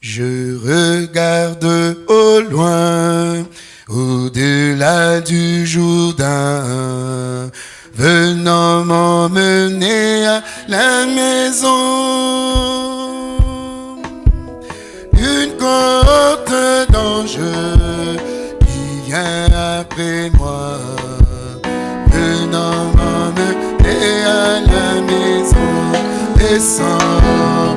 Je regarde au loin, au-delà du Jourdain, venant m'emmener à la maison. Une côte d'ange qui vient après moi, venant m'emmener à la maison, descend,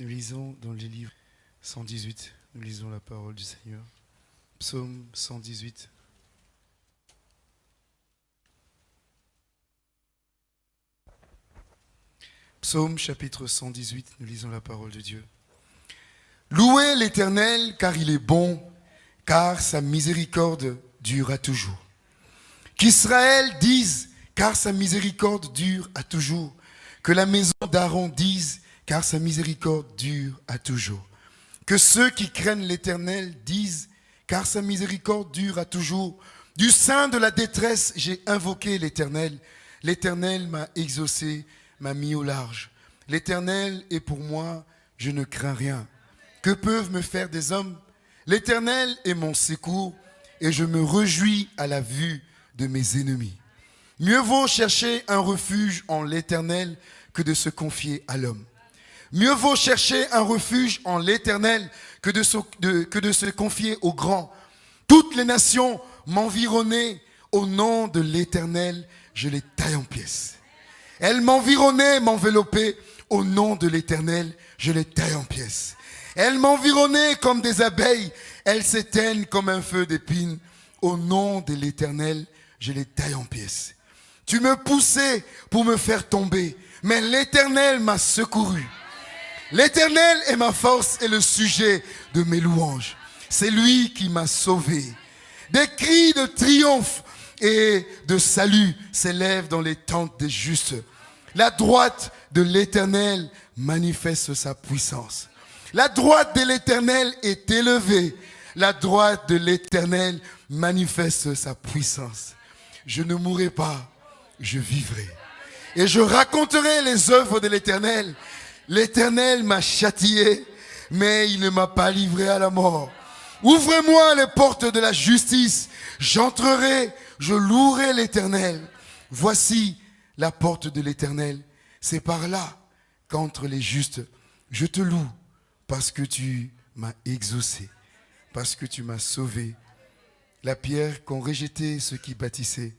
Nous lisons dans les livres 118, nous lisons la parole du Seigneur. Psaume 118. Psaume chapitre 118, nous lisons la parole de Dieu. Louez l'Éternel car il est bon, car sa miséricorde dure à toujours. Qu'Israël dise, car sa miséricorde dure à toujours. Que la maison d'Aaron dise, car sa miséricorde dure à toujours. Que ceux qui craignent l'Éternel disent, car sa miséricorde dure à toujours. Du sein de la détresse, j'ai invoqué l'Éternel. L'Éternel m'a exaucé, m'a mis au large. L'Éternel est pour moi, je ne crains rien. Que peuvent me faire des hommes? L'Éternel est mon secours et je me réjouis à la vue de mes ennemis. Mieux vaut chercher un refuge en l'Éternel que de se confier à l'homme. Mieux vaut chercher un refuge en l'Éternel que de, se, que de se confier au grand. Toutes les nations m'environnaient au nom de l'Éternel, je les taille en pièces. Elles m'environnaient, m'enveloppaient au nom de l'Éternel, je les taille en pièces. Elles m'environnaient comme des abeilles, elles s'éteignent comme un feu d'épines. Au nom de l'Éternel, je les taille en pièces. Tu me poussais pour me faire tomber, mais l'Éternel m'a secouru. L'Éternel est ma force et le sujet de mes louanges. C'est lui qui m'a sauvé. Des cris de triomphe et de salut s'élèvent dans les tentes des justes. La droite de l'Éternel manifeste sa puissance. La droite de l'Éternel est élevée. La droite de l'Éternel manifeste sa puissance. Je ne mourrai pas, je vivrai. Et je raconterai les œuvres de l'Éternel. L'Éternel m'a châtié, mais il ne m'a pas livré à la mort. Ouvrez-moi les portes de la justice. J'entrerai, je louerai l'Éternel. Voici la porte de l'Éternel. C'est par là qu'entre les justes, je te loue parce que tu m'as exaucé, parce que tu m'as sauvé. La pierre qu'ont rejeté ceux qui bâtissaient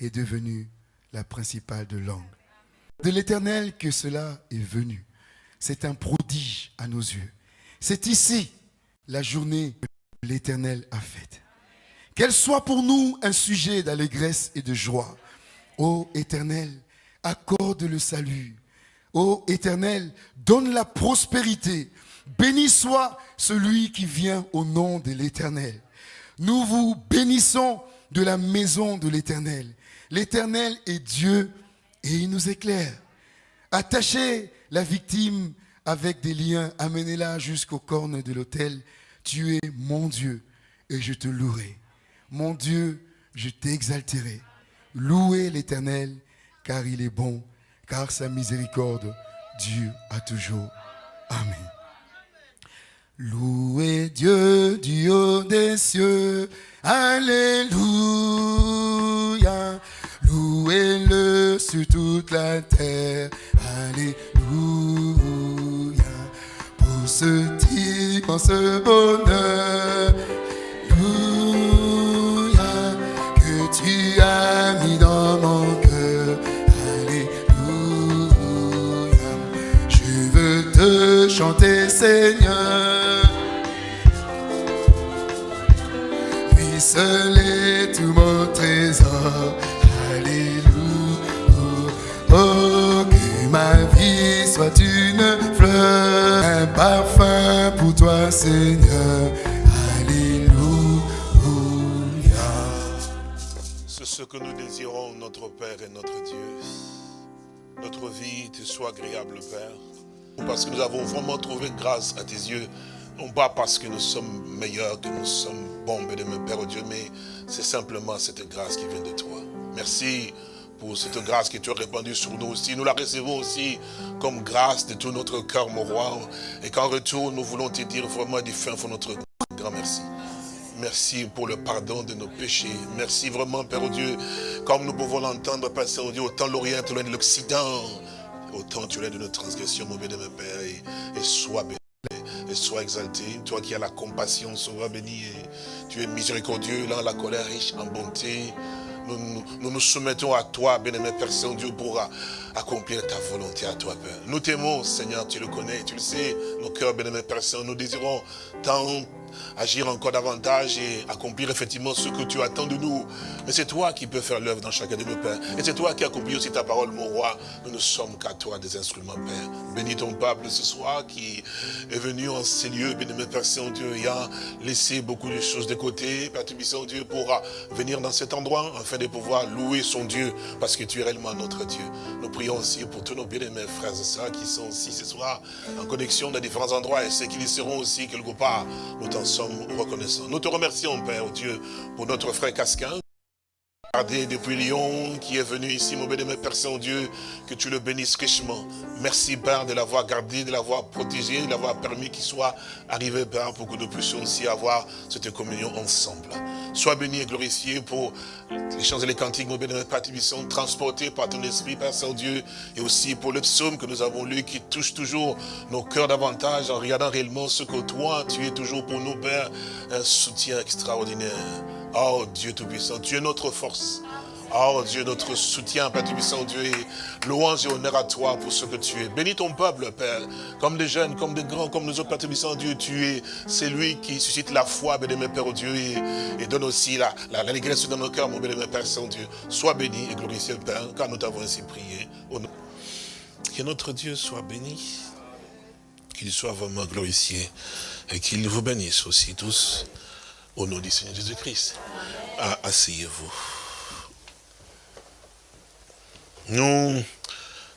est devenue la principale de l'angle. De l'Éternel que cela est venu. C'est un prodige à nos yeux. C'est ici la journée que l'Éternel a faite. Qu'elle soit pour nous un sujet d'allégresse et de joie. Ô Éternel, accorde le salut. Ô Éternel, donne la prospérité. Béni soit celui qui vient au nom de l'Éternel. Nous vous bénissons de la maison de l'Éternel. L'Éternel est Dieu et il nous éclaire. Attachez la victime avec des liens, amenez-la jusqu'aux cornes de l'autel. Tu es mon Dieu et je te louerai. Mon Dieu, je t'exalterai. Louez l'Éternel car il est bon, car sa miséricorde dure à toujours. Amen. Louez Dieu du haut des cieux. Alléluia. Louez-le sur toute la terre. Alléluia. Pour ce ce bonheur. Une fleur, un parfum pour toi, Seigneur. Alléluia. C'est ce que nous désirons, notre Père et notre Dieu. Notre vie te soit agréable, Père. Parce que nous avons vraiment trouvé grâce à tes yeux. Non pas parce que nous sommes meilleurs, que nous sommes bons, mon Père, oh Dieu, mais c'est simplement cette grâce qui vient de toi. Merci pour cette grâce que tu as répandue sur nous aussi. Nous la recevons aussi comme grâce de tout notre cœur, mon roi. Et qu'en retour, nous voulons te dire vraiment du fin pour notre grand merci. Merci pour le pardon de nos péchés. Merci vraiment, Père oh Dieu, comme nous pouvons l'entendre, Père Saint-Dieu, autant l'Orient, loin de l'Occident, autant tu es de notre transgression, mon mon Père, et, sois béni et sois exalté. Toi qui as la compassion, sois béni. Et tu es miséricordieux, là, la colère riche en bonté nous, nous, soumettons à toi, bien-aimé Père Saint-Dieu, pour accomplir ta volonté à toi, Père. Nous t'aimons, Seigneur, tu le connais, tu le sais, nos cœurs, bien-aimé nous désirons tant agir encore davantage et accomplir effectivement ce que tu attends de nous. Mais c'est toi qui peux faire l'œuvre dans chacun de nos pères. Et c'est toi qui accomplis aussi ta parole, mon roi. Nous ne sommes qu'à toi des instruments, Père. Bénis ton peuple ce soir qui est venu en ces lieux, bénis mes Père Saint-Dieu, et a laissé beaucoup de choses de côté, Père Saint-Dieu, pour venir dans cet endroit, afin de pouvoir louer son Dieu, parce que tu es réellement notre Dieu. Nous prions aussi pour tous nos bien-aimés frères et sœurs qui sont aussi ce soir en connexion dans différents endroits, et ceux qui y seront aussi quelque part. Sommes reconnaissants. Nous te remercions, Père Dieu, pour notre frère Casquin. Regardez depuis Lyon qui est venu ici, mon béni, Père Saint-Dieu, que tu le bénisses richement. Merci, Père, de l'avoir gardé, de l'avoir protégé, de l'avoir permis qu'il soit arrivé, Père, pour que nous puissions aussi avoir cette communion ensemble. Sois béni et glorifié pour les chants et les cantiques, mon béni, Père sont transportés par ton esprit, Père Saint-Dieu, et aussi pour le psaume que nous avons lu qui touche toujours nos cœurs davantage en regardant réellement ce que toi, tu es toujours pour nous, Père, un soutien extraordinaire. Oh Dieu Tout-Puissant, tu es notre force. Oh Dieu, notre soutien, Père Tout-Puissant, Dieu, et louange et honneur à toi pour ce que tu es. Bénis ton peuple, Père, comme des jeunes, comme des grands, comme nous autres, Père Tout-Puissant, Dieu, tu es celui qui suscite la foi, béni, Père, oh Dieu, et, donne aussi la, la, dans nos cœurs, mon béni, Père Saint-Dieu. Sois béni et glorifié, Père, car nous t'avons ainsi prié. Que notre Dieu soit béni, qu'il soit vraiment glorifié, et qu'il vous bénisse aussi tous. Au nom du Seigneur Jésus-Christ. Ah, asseyez-vous. Nous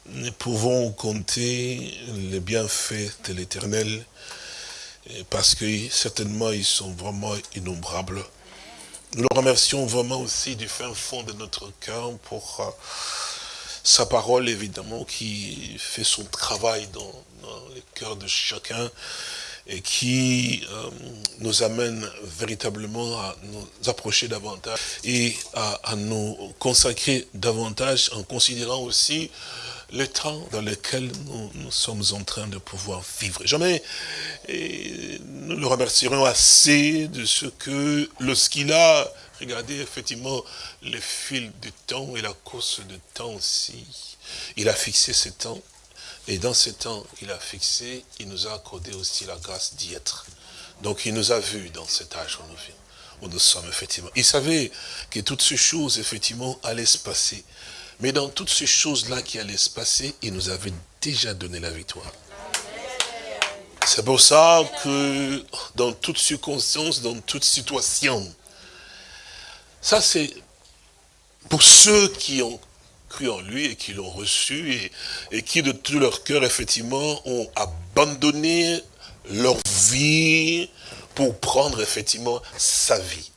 ne pouvons compter les bienfaits de l'éternel parce que certainement ils sont vraiment innombrables. Nous le remercions vraiment aussi du fin fond de notre cœur pour euh, sa parole évidemment qui fait son travail dans le cœur de chacun et qui euh, nous amène véritablement à nous approcher davantage et à, nous consacrer davantage en considérant aussi le temps dans lequel nous, sommes en train de pouvoir vivre. Jamais nous le remercierons assez de ce que lorsqu'il a regardé effectivement le fil du temps et la course du temps aussi, il a fixé ce temps et dans ce temps qu'il a fixé, il nous a accordé aussi la grâce d'y être. Donc il nous a vus dans cet âge où nous où nous sommes effectivement. Il savait que toutes ces choses, effectivement, allaient se passer. Mais dans toutes ces choses-là qui allaient se passer, il nous avait déjà donné la victoire. C'est pour ça que dans toutes circonstances, dans toute situation, ça c'est pour ceux qui ont cru en lui et qui l'ont reçu et, qui de tout leur cœur, effectivement, ont abandonné leur vie pour prendre, effectivement, sa vie.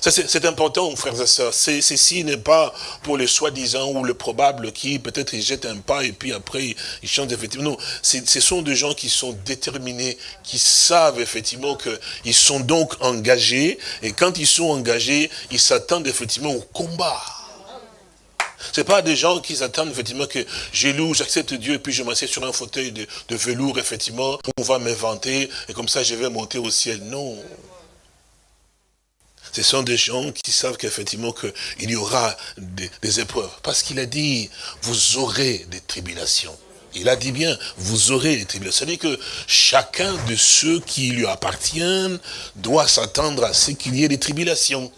C'est important, frères et sœurs. Ceci n'est pas pour les soi-disant ou le probable qui peut-être ils jettent un pas et puis après ils changent effectivement. Non, ce sont des gens qui sont déterminés, qui savent effectivement qu'ils sont donc engagés. Et quand ils sont engagés, ils s'attendent effectivement au combat. C'est pas des gens qui attendent effectivement que j'ai loue, j'accepte Dieu et puis je m'assieds sur un fauteuil de, velours effectivement, on va m'inventer et comme ça je vais monter au ciel. Non. Ce sont des gens qui savent qu'effectivement qu'il y aura des, épreuves. Parce qu'il a dit, vous aurez des tribulations. Il a dit bien, vous aurez des tribulations. C'est-à-dire que chacun de ceux qui lui appartiennent doit s'attendre à ce qu'il y ait des tribulations.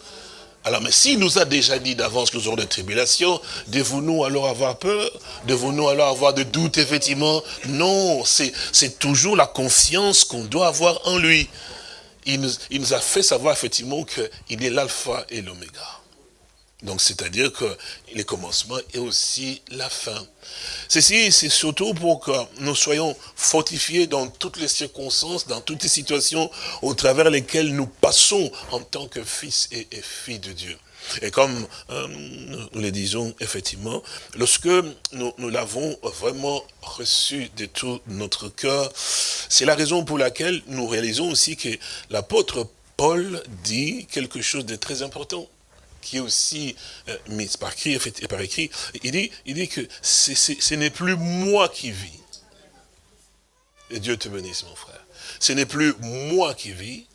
Alors, mais s'il nous a déjà dit d'avance que nous aurons des tribulations, devons-nous alors avoir peur? Devons-nous alors avoir des doutes, effectivement? Non, c'est toujours la confiance qu'on doit avoir en lui. Il nous, a fait savoir effectivement qu'il est l'alpha et l'oméga. Donc, c'est-à-dire que le commencement est aussi la fin. Ceci, c'est surtout pour que nous soyons fortifiés dans toutes les circonstances, dans toutes les situations au travers lesquelles nous passons en tant que fils et filles de Dieu. Et comme euh, nous le disons, effectivement, lorsque nous, nous l'avons vraiment reçu de tout notre cœur, c'est la raison pour laquelle nous réalisons aussi que l'apôtre Paul dit quelque chose de très important qui est aussi euh, mis par écrit, par écrit, il dit, il dit que ce n'est plus moi qui vis. Et Dieu te bénisse, mon frère. Ce n'est plus moi qui vis,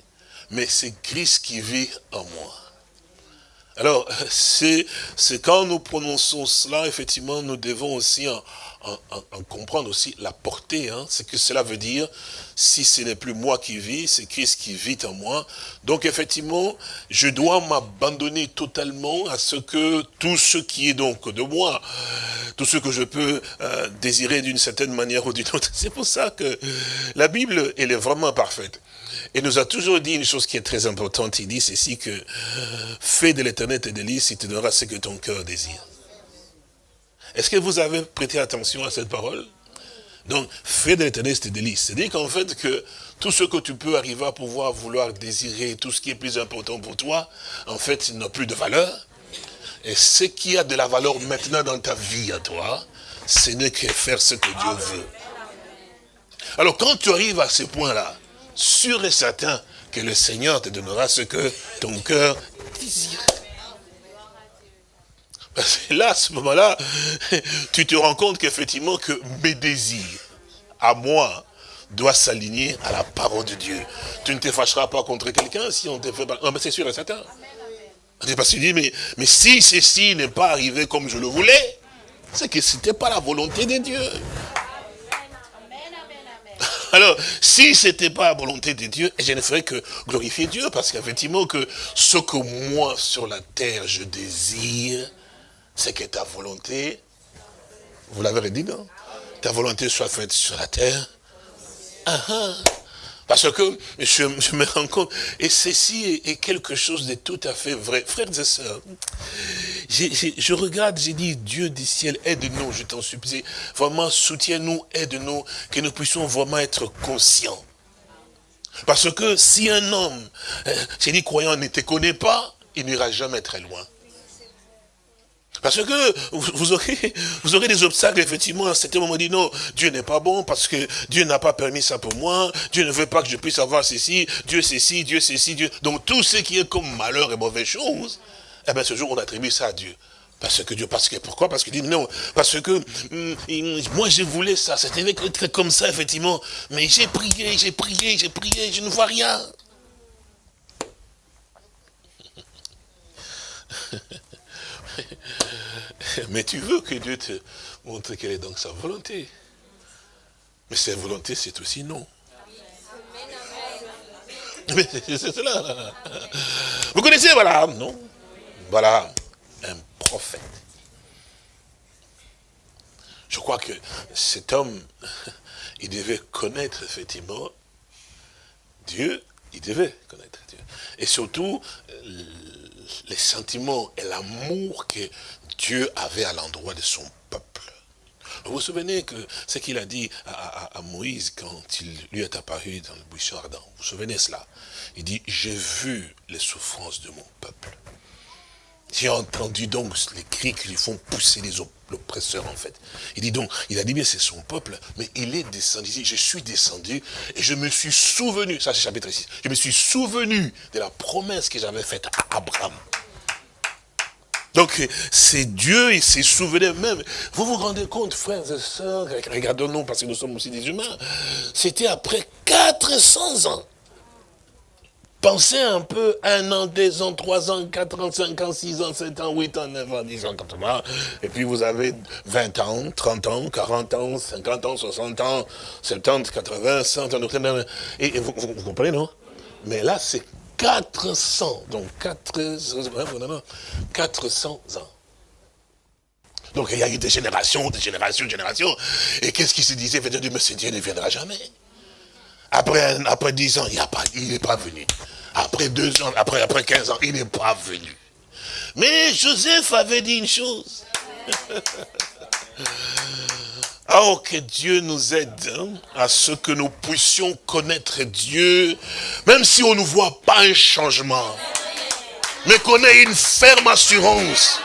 mais c'est Christ qui vit en moi. Alors, c'est quand nous prononçons cela, effectivement, nous devons aussi en, comprendre aussi la portée, hein, ce que cela veut dire. Si ce n'est plus moi qui vis, c'est Christ qui vit en moi. Donc, effectivement, je dois m'abandonner totalement à ce que tout ce qui est donc de moi, tout ce que je peux euh, désirer d'une certaine manière ou d'une autre. C'est pour ça que la Bible, elle est vraiment parfaite. Et nous a toujours dit une chose qui est très importante. Il dit ceci que fais de l'éternel tes délices, il te donnera ce que ton cœur désire. Est-ce que vous avez prêté attention à cette parole? Donc, fais de l'éternel tes délices. C'est-à-dire qu'en fait, que tout ce que tu peux arriver à pouvoir vouloir désirer, tout ce qui est plus important pour toi, en fait, n'a plus de valeur. Et ce qui a de la valeur maintenant dans ta vie à toi, ce n'est que faire ce que Dieu veut. Alors, quand tu arrives à ce point-là, sûr et certain que le Seigneur te donnera ce que ton cœur désire. là, à ce moment-là, tu te rends compte qu'effectivement que mes désirs, à moi, doivent s'aligner à la parole de Dieu. Tu ne te fâcheras pas contre quelqu'un si on te fait pas... c'est sûr et certain. Parce qu'il dit, mais, mais si ceci n'est pas arrivé comme je le voulais, c'est que ce n'était pas la volonté de Dieu. Alors, si ce n'était pas la volonté de Dieu, je ne ferais que glorifier Dieu, parce qu'effectivement, que ce que moi, sur la terre, je désire, c'est que ta volonté, vous l'avez dit, non? Ta volonté soit faite sur la terre. Ah, ah. Parce que je, me rends compte, et ceci est, quelque chose de tout à fait vrai. Frères et sœurs, je regarde, j'ai dit, Dieu du ciel, aide-nous, je t'en supplie. Vraiment, soutiens-nous, aide-nous, que nous puissions vraiment être conscients. Parce que si un homme, euh, j'ai dit, croyant, ne te connaît pas, il n'ira jamais très loin. Parce que vous aurez, vous aurez des obstacles, effectivement, à un certain moment, dit non, Dieu n'est pas bon, parce que Dieu n'a pas permis ça pour moi, Dieu ne veut pas que je puisse avoir ceci, Dieu ceci, Dieu ceci, Dieu... Donc tout ce qui est comme malheur et mauvaise chose, eh bien ce jour, on attribue ça à Dieu. Parce que Dieu, parce que, pourquoi? Parce qu'il dit non, parce que hum, moi je voulais ça, c'était comme ça, effectivement, mais j'ai prié, j'ai prié, j'ai prié, je ne vois rien. Mais tu veux que Dieu te montre quelle est donc sa volonté. Mais sa volonté, c'est aussi non. Mais c'est cela. Vous connaissez voilà, non? Voilà, un prophète. Je crois que cet homme, il devait connaître effectivement Dieu, il devait connaître Dieu. Et surtout, les sentiments et l'amour que Dieu avait à l'endroit de son peuple. Vous vous souvenez que ce qu'il a dit à, Moïse quand il lui est apparu dans le buisson ardent Vous vous souvenez cela? Il dit, j'ai vu les souffrances de mon peuple. J'ai entendu donc les cris qui lui font pousser les oppresseurs en fait. Il dit donc, il a dit bien c'est son peuple, mais il est descendu. je suis descendu et je me suis souvenu, ça c'est chapitre 6, je me suis souvenu de la promesse que j'avais faite à Abraham. Donc c'est Dieu, il s'est souvenu même. Vous vous rendez compte, frères et sœurs, regardons-nous parce que nous sommes aussi des humains, c'était après 400 ans. Pensez un peu, un an, deux ans, trois ans, quatre ans, cinq ans, six ans, sept ans, huit ans, neuf ans, dix ans, ans, et puis vous avez 20 ans, 30 ans, 40 ans, 50 ans, 60 ans, 70, 80, 100 ans, et, vous, comprenez, non? Mais là, c'est 400, donc 400, 400 ans. Donc il y a eu des générations, des générations, des générations, et qu'est-ce qui se disait? Mais ce Dieu ne viendra jamais. Après, après 10 ans, il n'est pas, venu. Après 2 ans, après, après 15 ans, il n'est pas venu. Mais Joseph avait dit une chose. oh, que Dieu nous aide hein, à ce que nous puissions connaître Dieu, même si on ne voit pas un changement. Mais qu'on ait une ferme assurance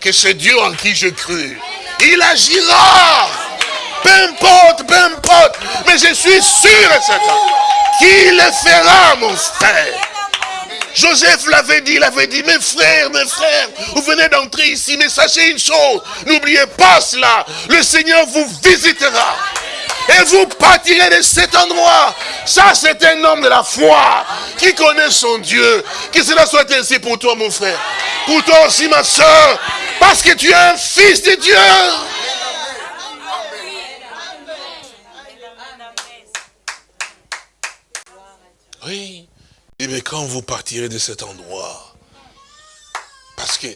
que c'est Dieu en qui je cru. Il agira. Peu importe, peu importe. Mais je suis sûr et certain qu'il le fera, mon frère. Joseph l'avait dit, il avait dit, mes frères, mes frères, vous venez d'entrer ici, mais sachez une chose, n'oubliez pas cela, le Seigneur vous visitera. Et vous partirez de cet endroit. Ça, c'est un homme de la foi qui connaît son Dieu. Que cela soit ainsi pour toi, mon frère. Pour toi aussi, ma soeur. Parce que tu es un fils de Dieu. Oui. mais quand vous partirez de cet endroit, parce que,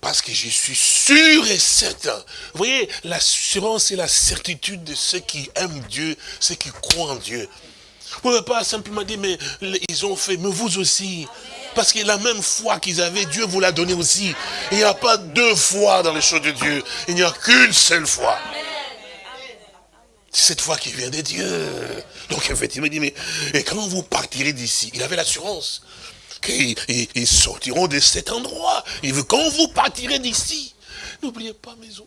parce que je suis sûr et certain. Vous voyez, l'assurance et la certitude de ceux qui aiment Dieu, ceux qui croient en Dieu. Vous ne pouvez pas simplement dire, mais ils ont fait, mais vous aussi. Parce que la même foi qu'ils avaient, Dieu vous l'a donné aussi. Il n'y a pas deux fois dans les choses de Dieu. Il n'y a qu'une seule foi. C'est cette foi qui vient de Dieu. Donc effectivement, il dit, mais et quand vous partirez d'ici, il avait l'assurance qu'ils sortiront de cet endroit. Il veut quand vous partirez d'ici, n'oubliez pas maison.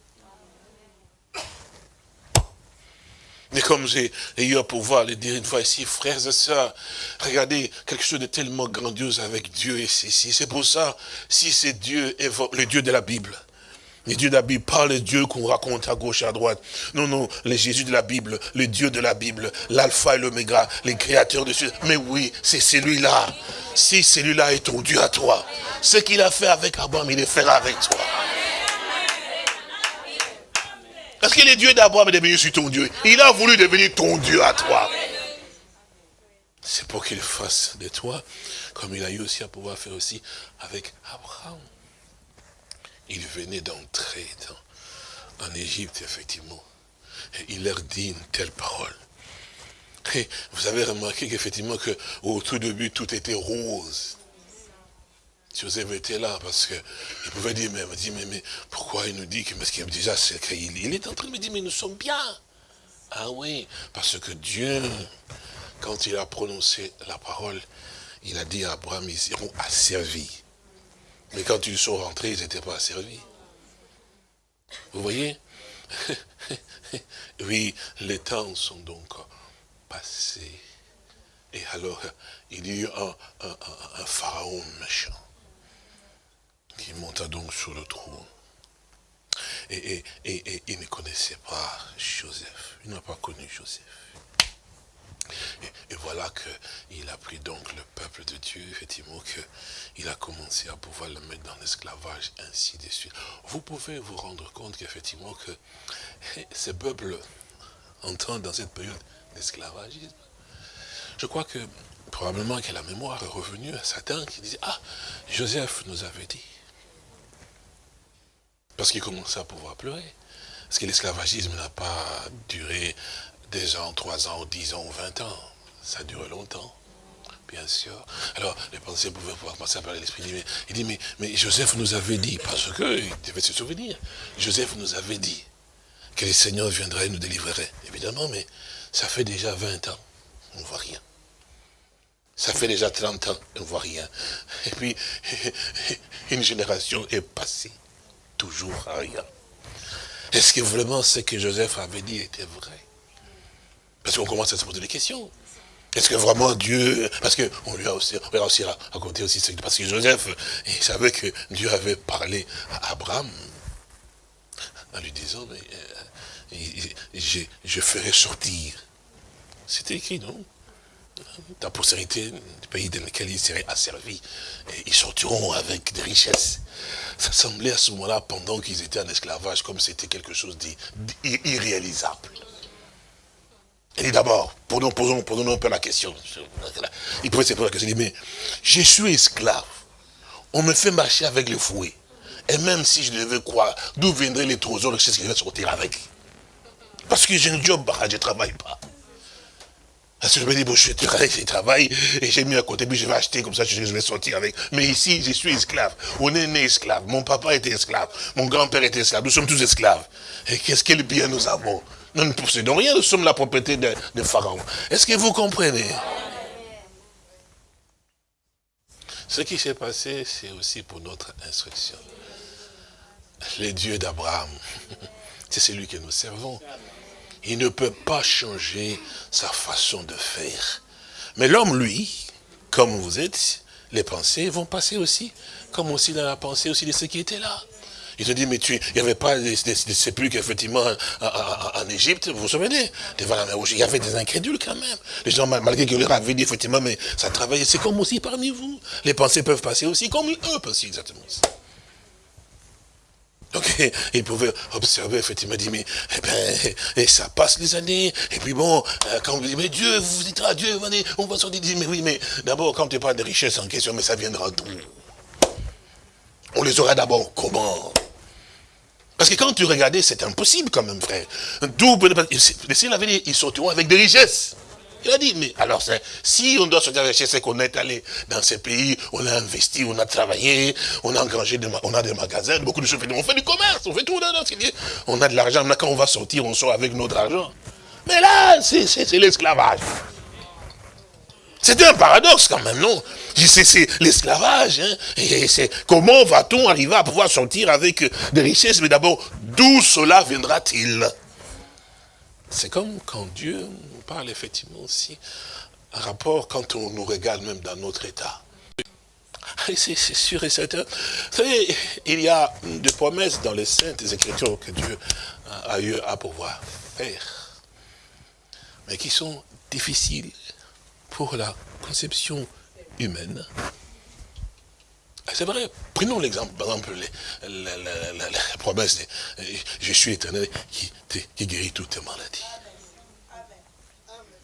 Mais comme j'ai eu à pouvoir le dire une fois ici, frères et sœurs, regardez quelque chose de tellement grandiose avec Dieu ici. C'est pour ça, si c'est Dieu, le Dieu de la Bible, les dieux de la Bible, pas le Dieu qu'on raconte à gauche à droite. Non, non, le Jésus de la Bible, le Dieu de la Bible, l'alpha et l'oméga, les créateurs de ce... Mais oui, c'est celui-là. Si celui-là est ton Dieu à toi, ce qu'il a fait avec Abraham, il le fera avec toi. Parce que le Dieu d'Abraham est devenu sur ton Dieu. Il a voulu devenir ton Dieu à toi. C'est pour qu'il fasse de toi, comme il a eu aussi à pouvoir faire aussi avec Abraham il venait d'entrer en Égypte, effectivement. Et il leur dit une telle parole. Et vous avez remarqué qu'effectivement, au tout début, tout était rose. Joseph était là parce qu'il pouvait dire, mais, pourquoi il nous dit que, parce qu'il déjà, il, il est en train de me dire, mais nous sommes bien. Ah oui, parce que Dieu, quand il a prononcé la parole, il a dit à Abraham, ils iront asservis. Mais quand ils sont rentrés, ils n'étaient pas servis. Vous voyez? Oui, les temps sont donc passés. Et alors, il y a eu un, pharaon méchant qui monta donc sur le trône. Et, et il ne connaissait pas Joseph. Il n'a pas connu Joseph. Et, voilà qu'il a pris donc le peuple de Dieu, effectivement, qu'il a commencé à pouvoir le mettre dans l'esclavage, ainsi de suite. Vous pouvez vous rendre compte qu'effectivement, que ces peuples entendent dans cette période d'esclavagisme. Je crois que probablement que la mémoire est revenue à Satan qui disait, ah, Joseph nous avait dit. Parce qu'il commençait à pouvoir pleurer. Parce que l'esclavagisme n'a pas duré deux ans, trois ans, dix ans, vingt ans. Ça dure longtemps, bien sûr. Alors, les pensées pouvaient pouvoir passer par l'esprit. Il dit, mais, mais Joseph nous avait dit, parce qu'il devait se souvenir, Joseph nous avait dit que le Seigneur viendrait et nous délivrerait. Évidemment, mais ça fait déjà 20 ans, on ne voit rien. Ça fait déjà 30 ans, on ne voit rien. Et puis, une génération est passée, toujours rien. Est-ce que vraiment ce que Joseph avait dit était vrai? Parce qu'on commence à se poser des questions. Est-ce que vraiment Dieu, parce qu'on lui a aussi, on a aussi raconté aussi, parce que Joseph, il savait que Dieu avait parlé à Abraham, en lui disant, mais, euh, je, ferai sortir. C'était écrit, non? Ta postérité, du pays dans lequel ils seraient asservis, ils sortiront avec des richesses. Ça semblait à ce moment-là, pendant qu'ils étaient en esclavage, comme c'était quelque chose d'irréalisable. Il dit d'abord, posons, posons, posons un peu la question. Il pouvait se poser la question, il dit, mais je suis esclave. On me fait marcher avec le fouet. Et même si je devais croire, d'où viendraient les trésors, ce qu'il va sortir avec Parce que j'ai un job, je ne travaille pas. Parce que je me dis, bon, je travaille, je travaille, et j'ai mis à côté, puis je vais acheter, comme ça, je vais sortir avec. Mais ici, je suis esclave. On est né esclave. Mon papa était esclave. Mon grand-père était esclave. Nous sommes tous esclaves. Et qu'est-ce quel bien nous avons? Nous ne possédons rien, nous sommes la propriété de, Pharaon. Est-ce que vous comprenez? Ce qui s'est passé, c'est aussi pour notre instruction. Le Dieu d'Abraham, c'est celui que nous servons. Il ne peut pas changer sa façon de faire. Mais l'homme, lui, comme vous êtes, les pensées vont passer aussi, comme aussi dans la pensée aussi de ceux qui étaient là. Il se dit, mais tu, il n'y avait pas des, sépulcres, effectivement, en, Égypte, vous vous souvenez? Il y avait des incrédules quand même. Les gens, malgré qu'ils leur avaient dit, effectivement, mais ça travaillait, c'est comme aussi parmi vous. Les pensées peuvent passer aussi, comme eux passent exactement. Donc, il pouvait observer, effectivement, mais, eh ben, et ça passe les années, et puis bon, euh, quand vous dites, mais Dieu, vous dites, ah, Dieu, on va sortir, mais oui, mais d'abord, quand tu parles de richesse en question, mais ça viendra d'où? On les aura d'abord comment? Parce que quand tu regardais, c'est impossible quand même, frère. D'où, il avait dit, ils sortiront avec des richesses. Il a dit, mais alors, si on doit sortir avec c'est qu'on est allé dans ces pays, on a investi, on a travaillé, on a engrangé, des, on a des magasins, beaucoup de choses, on fait du commerce, on fait tout, on a de l'argent, quand on va sortir, on sort avec notre argent. Mais là, c'est l'esclavage. C'était un paradoxe quand même, non? C'est l'esclavage. Hein? Et comment va-t-on arriver à pouvoir sortir avec des richesses? Mais d'abord, d'où cela viendra-t-il? C'est comme quand Dieu parle effectivement aussi un rapport quand on nous regarde même dans notre état. C'est sûr et certain. Vous savez, il y a des promesses dans les saintes écritures que Dieu a eu à pouvoir faire, mais qui sont difficiles pour la conception humaine. C'est vrai, prenons l'exemple, par exemple, la, promesse de je suis éternel qui, guérit toutes tes maladies.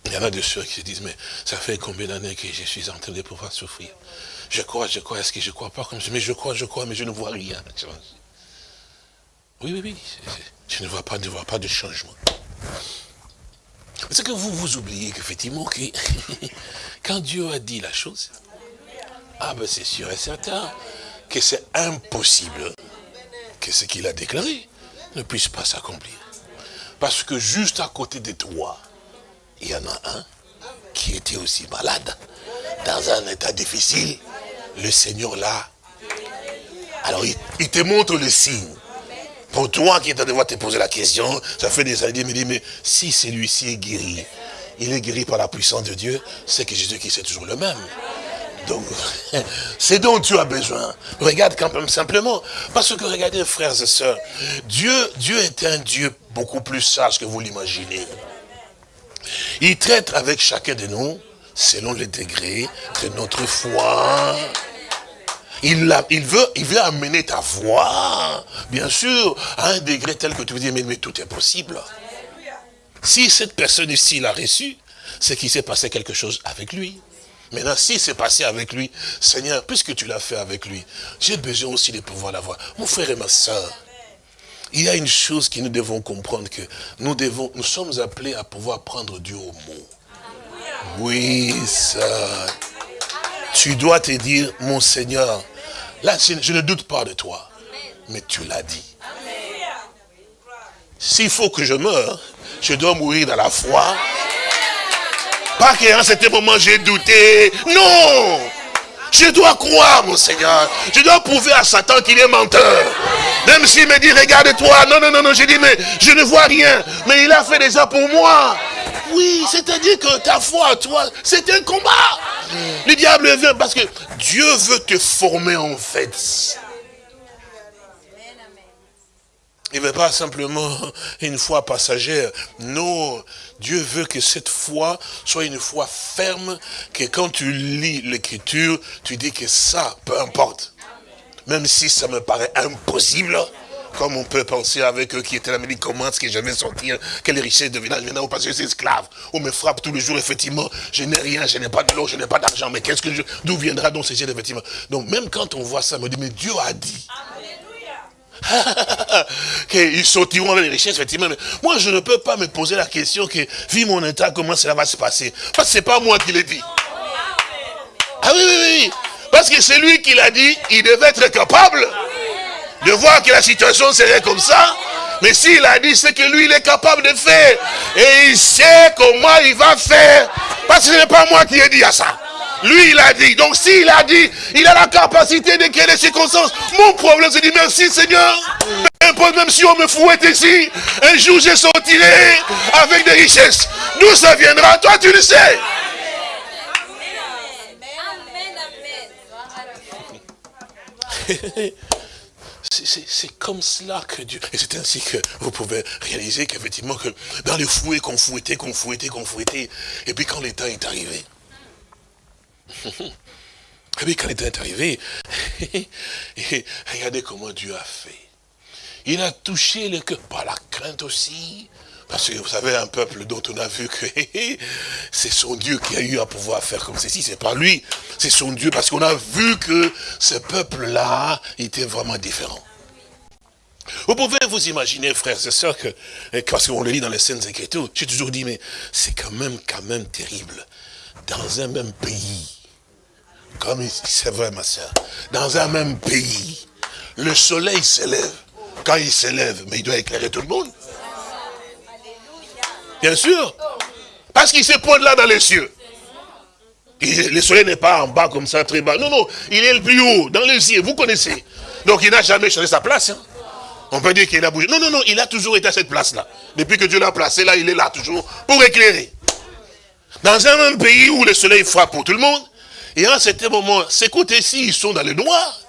Il y en a de ceux qui se disent, mais ça fait combien d'années que je suis en train de pouvoir souffrir? Je crois, je crois, est-ce que je crois pas comme Mais je crois, je crois, mais je ne vois rien. Oui, oui, oui. Je ne vois pas, ne vois pas de changement. C'est que vous vous oubliez qu'effectivement, que quand Dieu a dit la chose, ah ben c'est sûr et certain que c'est impossible que ce qu'il a déclaré ne puisse pas s'accomplir. Parce que juste à côté de toi, il y en a un qui était aussi malade, dans un état difficile. Le Seigneur là, alors il, te montre le signe. Pour toi qui es en train de te poser la question, ça fait des années, il me dit, mais si celui-ci est guéri, il est guéri par la puissance de Dieu, c'est que Jésus qui c'est toujours le même. Donc, c'est dont tu as besoin. Regarde quand même simplement. Parce que regardez, frères et sœurs, Dieu, Dieu est un Dieu beaucoup plus sage que vous l'imaginez. Il traite avec chacun de nous selon le degré de notre foi. Il, veut, amener ta foi, bien sûr, à un degré tel que tu veux dire, mais, tout est possible. Si cette personne ici l'a reçu, c'est qu'il s'est passé quelque chose avec lui. Maintenant, si c'est passé avec lui, Seigneur, puisque tu l'as fait avec lui, j'ai besoin aussi de pouvoir l'avoir. Mon frère et ma soeur, il y a une chose que nous devons comprendre, que nous, nous sommes appelés à pouvoir prendre Dieu au mot. Oui, ça. Tu dois te dire, mon Seigneur, là, je ne doute pas de toi, mais tu l'as dit. s'il faut que je meure, je dois mourir dans la foi. Pas qu'à un certain moment j'ai douté. Non Je dois croire, mon Seigneur. Je dois prouver à Satan qu'il est menteur. Même s'il me dit, regarde-toi. Non, non, non, non. J'ai dit, mais je ne vois rien. Mais il a fait déjà pour moi. Oui, c'est-à-dire que ta foi, toi, c'est un combat. Le diable vient parce que Dieu veut te former en fait. Il ne veut pas simplement une foi passagère. Non, Dieu veut que cette foi soit une foi ferme, que quand tu lis l'écriture, tu dis que ça, peu importe. Même si ça me paraît impossible, comme on peut penser avec eux qui étaient là, mais comment est-ce que je vais sortir Quelle richesse de village maintenant parce que je suis esclave. On me frappe tous les jours, effectivement. Je n'ai rien, je n'ai pas de l'eau, je n'ai pas d'argent. Mais qu'est-ce que je. D'où viendra donc ces de effectivement? Donc même quand on voit ça, on me dit, mais Dieu a dit. qu'ils sortiront avec les richesses, effectivement. Mais moi, je ne peux pas me poser la question que, vu mon état, comment cela va se passer? Parce que ce n'est pas moi qui l'ai dit. Ah oui, oui, oui. Parce que c'est lui qui l'a dit, il devait être capable de voir que la situation serait comme ça. Mais s'il a dit, c'est que lui, il est capable de faire. Et il sait comment il va faire. Parce que ce n'est pas moi qui ai dit à ça. Lui, il a dit. Donc, s'il a dit, il a la capacité de créer les circonstances. Mon problème, c'est de dire merci Seigneur. Même si on me fouette ici, un jour je sortirai avec des richesses. D'où ça viendra? Toi, tu le sais. C'est comme cela que Dieu... Et c'est ainsi que vous pouvez réaliser qu'effectivement, que dans les fouets qu'on fouettait, qu'on fouettait, qu'on fouettait, et puis quand le temps est arrivé, et puis quand le temps est arrivé, regardez comment Dieu a fait. Il a touché le cœur, par la crainte aussi, parce que vous savez, un peuple dont on a vu que c'est son Dieu qui a eu à pouvoir faire comme ceci, c'est pas lui, c'est son Dieu, parce qu'on a vu que ce peuple-là était vraiment différent. Vous pouvez vous imaginer, frères et sœurs, que, parce qu'on le lit dans les scènes Écritures, j'ai toujours dit, mais c'est quand même, quand même terrible. Dans un même pays, comme c'est vrai, ma sœur, dans un même pays, le soleil s'élève. Quand il s'élève, mais il doit éclairer tout le monde. Bien sûr. Parce qu'il se pointe là dans les cieux. le soleil n'est pas en bas comme ça, très bas. Non, non, il est le plus haut, dans les cieux, vous connaissez. Donc il n'a jamais changé sa place. Hein. On peut dire qu'il a bougé. Non, non, non, il a toujours été à cette place-là. Depuis que Dieu l'a placé là, il est là toujours pour éclairer. Dans un même pays où le soleil frappe pour tout le monde, et à un certain moment, ces côtés-ci, ils sont dans le noir,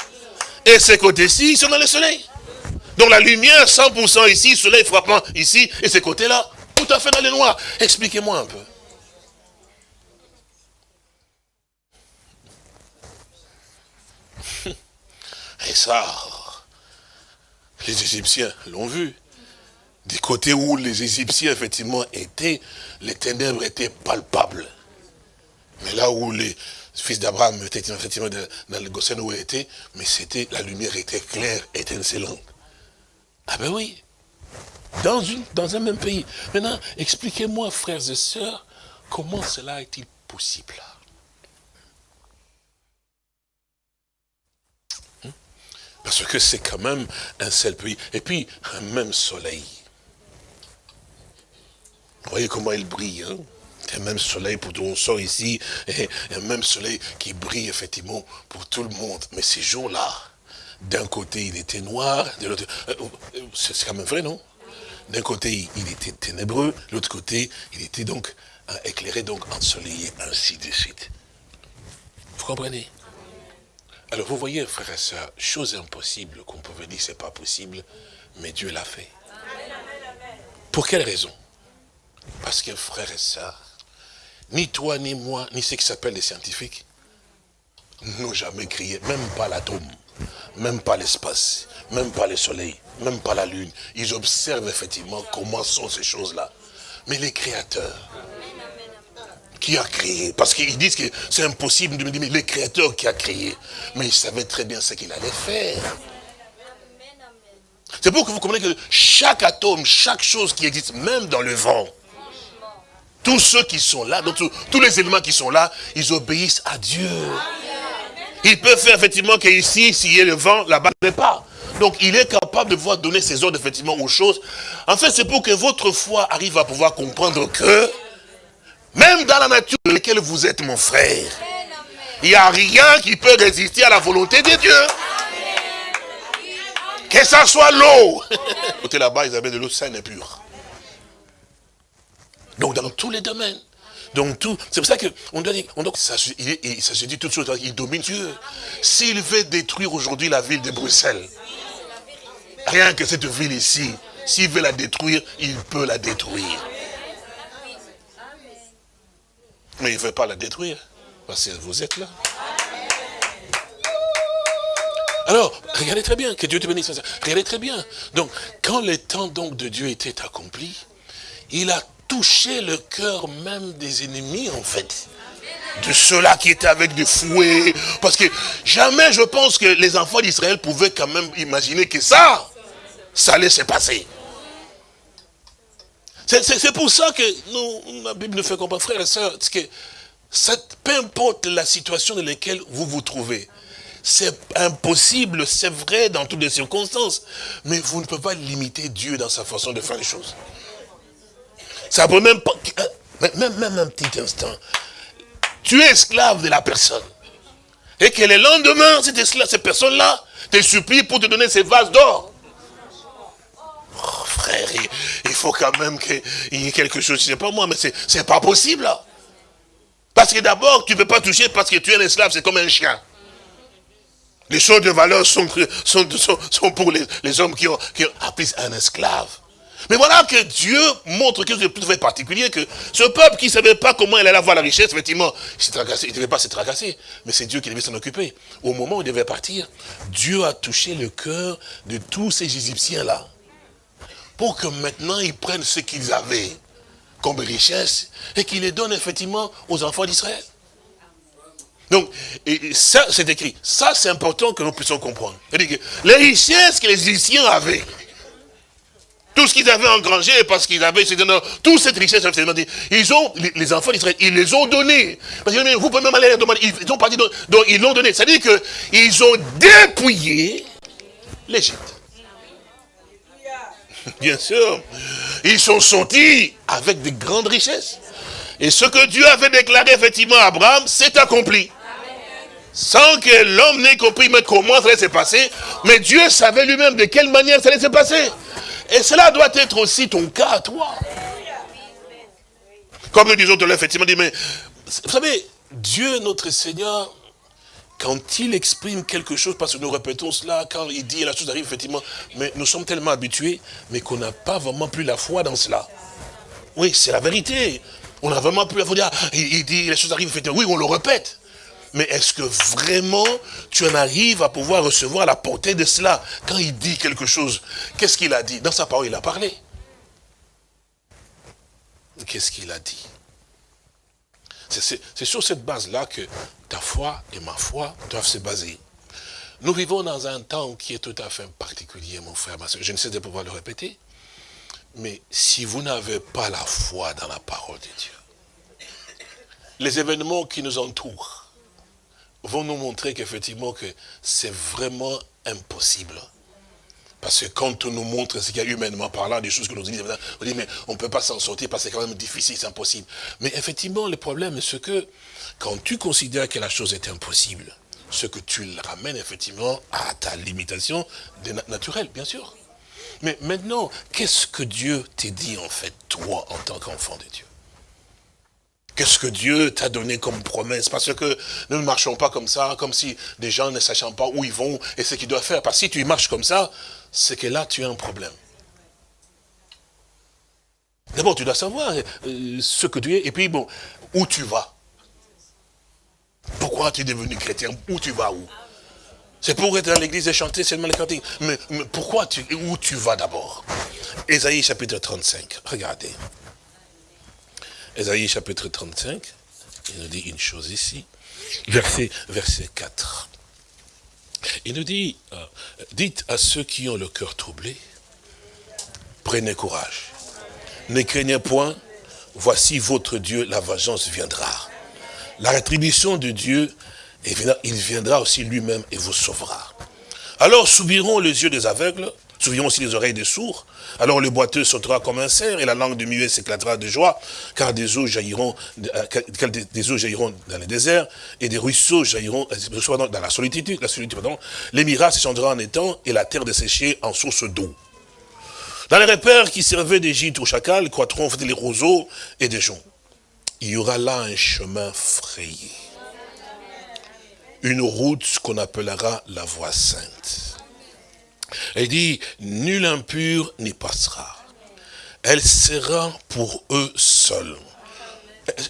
et ces côtés-ci, ils sont dans le soleil. Donc la lumière, 100% ici, soleil frappant ici, et ces côtés-là, tout à fait dans le noir. Expliquez-moi un peu. Et ça, les Égyptiens l'ont vu. Du côté où les Égyptiens, effectivement, étaient, les ténèbres étaient palpables. Mais là où les fils d'Abraham étaient effectivement dans le Goshen où ils étaient, mais c'était, la lumière était claire, étincelante. Ah ben oui. Dans, une, dans un même pays. Maintenant, expliquez-moi, frères et sœurs, comment cela est-il possible? Parce que c'est quand même un seul pays. Et puis, un même soleil. Vous voyez comment il brille, hein? Un même soleil pour tout monde sort ici, et un même soleil qui brille effectivement pour tout le monde. Mais ces jours-là, d'un côté il était noir, de l'autre, euh, euh, c'est quand même vrai, non? D'un côté il était ténébreux, l'autre côté il était donc euh, éclairé, donc ensoleillé, ainsi de suite. Vous comprenez? Alors vous voyez, frères et sœurs, chose impossible qu'on pouvait dire c'est pas possible, mais Dieu l'a fait. Pour quelle raison? Parce que frères et sœurs, ni toi, ni moi, ni ceux qui s'appellent les scientifiques, n'ont jamais crié, même pas l'atome, même pas l'espace, même pas le soleil, même pas la lune. Ils observent effectivement comment sont ces choses-là. Mais les créateurs, qui a créé? Parce qu'ils disent que c'est impossible de me dire, mais le créateur qui a créé. Mais il savait très bien ce qu'il allait faire. C'est pour que vous compreniez que chaque atome, chaque chose qui existe, même dans le vent, tous ceux qui sont là, donc tous, les éléments qui sont là, ils obéissent à Dieu. Ils peuvent faire effectivement qu'ici, s'il y a le vent, là-bas, n'est pas. Donc il est capable de pouvoir donner ses ordres effectivement aux choses. En fait, c'est pour que votre foi arrive à pouvoir comprendre que, même dans la nature dans laquelle vous êtes mon frère, il n'y a rien qui peut résister à la volonté de Dieu. Que ça soit l'eau. Côté là-bas, ils avaient de l'eau saine et pure. Donc dans tous les domaines. Donc tout, c'est pour ça qu'on doit dire, on doit, ça, il, ça se dit tout de suite, il domine Dieu. S'il veut détruire aujourd'hui la ville de Bruxelles, rien que cette ville ici, s'il veut la détruire, il peut la détruire. Mais il ne veut pas la détruire, parce que vous êtes là. Alors, regardez très bien, que Dieu te bénisse. Regardez très bien. Donc, quand le temps donc de Dieu était accompli, il a touché le cœur même des ennemis, en fait. De ceux-là qui étaient avec des fouets. Parce que jamais, je pense que les enfants d'Israël pouvaient quand même imaginer que ça, ça allait se passer. C'est pour ça que nous, la Bible nous fait comprendre, frères et sœurs, que peu importe la situation dans laquelle vous vous trouvez, c'est impossible, c'est vrai dans toutes les circonstances, mais vous ne pouvez pas limiter Dieu dans sa façon de faire les choses. Ça peut même pas... Euh, même, même un petit instant. Tu es esclave de la personne. Et que le lendemain, cette, cette personne-là te supplie pour te donner ses vases d'or. Oh, frère, il, faut quand même qu'il y ait quelque chose, je sais pas moi, mais c'est pas possible. Parce que d'abord, tu ne peux pas toucher parce que tu es un esclave, c'est comme un chien. Les choses de valeur sont, pour les, hommes qui qui ont appris un esclave. Mais voilà que Dieu montre quelque chose de plus particulier, que ce peuple qui ne savait pas comment il allait avoir la richesse, effectivement, il ne devait pas se tracasser, mais c'est Dieu qui devait s'en occuper. Au moment où il devait partir, Dieu a touché le cœur de tous ces Égyptiens-là, pour que maintenant ils prennent ce qu'ils avaient comme richesse, et qu'ils les donnent effectivement aux enfants d'Israël. Donc, ça, c'est écrit. Ça, c'est important que nous puissions comprendre. les richesses que les Égyptiens avaient, tout ce qu'ils avaient engrangé, parce qu'ils avaient, toute cette richesse, ils ont, les enfants d'Israël, ils les ont donnés. Parce vous pouvez même aller demander, ils ont parti, donc ils l'ont donné. C'est-à-dire qu'ils ont dépouillé l'Égypte. Bien sûr. Ils sont sortis avec de grandes richesses. Et ce que Dieu avait déclaré effectivement à Abraham, c'est accompli sans que l'homme n'ait compris comment ça allait se passer, mais Dieu savait lui-même de quelle manière ça allait se passer. Et cela doit être aussi ton cas à toi. Comme nous disons tout à l'heure, effectivement, mais vous savez, Dieu, notre Seigneur, quand il exprime quelque chose, parce que nous répétons cela, quand il dit la chose arrive, effectivement, mais nous sommes tellement habitués, mais qu'on n'a pas vraiment plus la foi dans cela. Oui, c'est la vérité. On n'a vraiment plus la foi. Dire, il, dit, la chose arrive, effectivement. Oui, on le répète. Mais est-ce que vraiment tu en arrives à pouvoir recevoir la portée de cela Quand il dit quelque chose, qu'est-ce qu'il a dit? Dans sa parole, il a parlé. Qu'est-ce qu'il a dit? C'est sur cette base-là que ta foi et ma foi doivent se baser. Nous vivons dans un temps qui est tout à fait particulier, mon frère, ma soeur. Je ne sais de pouvoir le répéter. Mais si vous n'avez pas la foi dans la parole de Dieu, les événements qui nous entourent, vont nous montrer qu'effectivement que c'est vraiment impossible. Parce que quand on nous montre ce qu'il y a humainement parlant, des choses que nous disons, on dit, mais on ne peut pas s'en sortir parce que c'est quand même difficile, c'est impossible. Mais effectivement, le problème, c'est que quand tu considères que la chose est impossible, ce que tu le ramènes effectivement à ta limitation naturelle, bien sûr. Mais maintenant, qu'est-ce que Dieu t'a dit en fait, toi, en tant qu'enfant de Dieu? Qu'est-ce que Dieu t'a donné comme promesse? Parce que nous ne marchons pas comme ça, comme si des gens ne sachant pas où ils vont et ce qu'ils doivent faire. Parce que si tu marches comme ça, c'est que là, tu as un problème. D'abord, tu dois savoir euh, ce que tu es, et puis bon, où tu vas. Pourquoi tu es devenu chrétien? Où tu vas où? C'est pour être dans l'église et chanter seulement les cantiques. Mais, pourquoi tu, où tu vas d'abord? Ésaïe chapitre 35, regardez. Ésaïe chapitre 35, il nous dit une chose ici, verset, verset 4. Il nous dit, euh, dites à ceux qui ont le cœur troublé, prenez courage. Ne craignez point, voici votre Dieu, la vengeance viendra. La rétribution de Dieu, il viendra aussi lui-même et vous sauvera. Alors s'ouvriront les yeux des aveugles, s'ouvriront aussi les oreilles des sourds. Alors le boiteux sautera comme un cerf et la langue du muet s'éclatera de joie, car des eaux jailliront, euh, des eaux jailliront dans le désert et des ruisseaux jailliront euh, dans la solitude, la solitude. Les en étang et la terre desséchée en source d'eau. Dans les repères qui servaient d'Égypte au chacal, croîtront les roseaux et des joncs. Il y aura là un chemin frayé. Une route qu'on appellera la voie sainte. Elle dit, nul impur n'y passera. Elle sera pour eux seuls.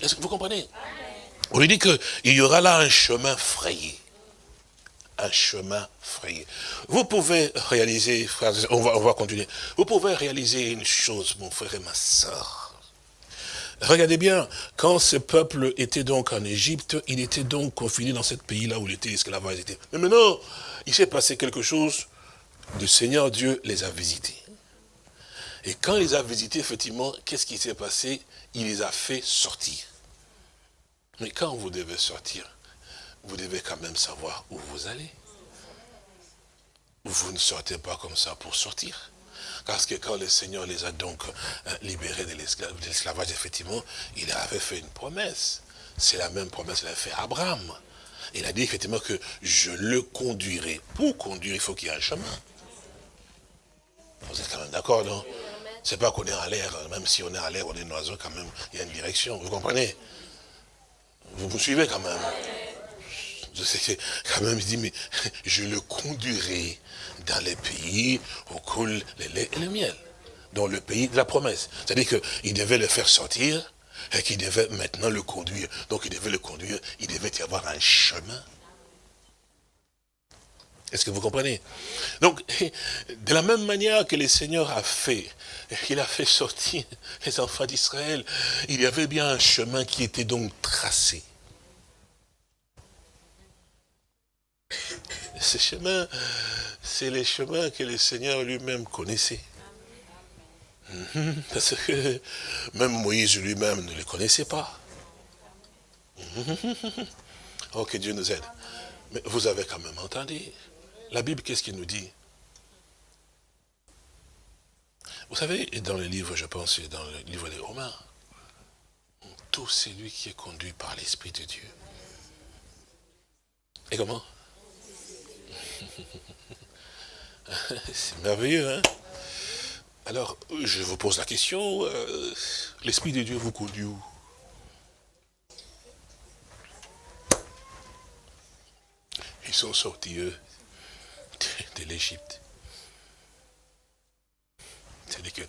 Est-ce que vous comprenez? On lui dit qu'il y aura là un chemin frayé un chemin frayé. Vous pouvez réaliser, on va, on va continuer, vous pouvez réaliser une chose, mon frère et ma soeur. Regardez bien, quand ce peuple était donc en Égypte, il était donc confiné dans ce pays-là où il était esclavage. Mais maintenant, il s'est passé quelque chose, le Seigneur Dieu les a visités. Et quand il les a visités, effectivement, qu'est-ce qui s'est passé? Il les a fait sortir. Mais quand vous devez sortir, vous devez quand même savoir où vous allez. Vous ne sortez pas comme ça pour sortir. Parce que quand le Seigneur les a donc euh, libérés de l'esclavage, effectivement, il avait fait une promesse. C'est la même promesse qu'il a fait à Abraham. Il a dit effectivement que je le conduirai. Pour conduire, il faut qu'il y ait un chemin. Vous êtes quand même d'accord, non? C'est pas qu'on est en l'air, même si on est en l'air, on est un quand même, il y a une direction. Vous comprenez? Vous vous suivez quand même quand même, il dit, mais je le conduirai dans les pays où coule le lait et le miel. Dans le pays de la promesse. C'est-à-dire qu'il devait le faire sortir et qu'il devait maintenant le conduire. Donc il devait le conduire, il devait y avoir un chemin. Est-ce que vous comprenez? Donc, de la même manière que le Seigneur a fait, il a fait sortir les enfants d'Israël, il y avait bien un chemin qui était donc tracé. Ce chemin, c'est les chemins que le Seigneur lui-même connaissait. Mhm. Parce que même Moïse lui-même ne les connaissait pas. Mhm. Oh, que Dieu nous aide. Mais vous avez quand même entendu. La Bible, qu'est-ce qu'il nous dit? Vous savez, dans le livre, je pense, dans le livre des Romains, tout celui qui est conduit par l'Esprit de Dieu. Et comment? C'est merveilleux, hein? Alors, je vous pose la question, euh, l'Esprit de Dieu vous conduit où? Ils sont sortis, eux, de, l'Égypte. C'est-à-dire que,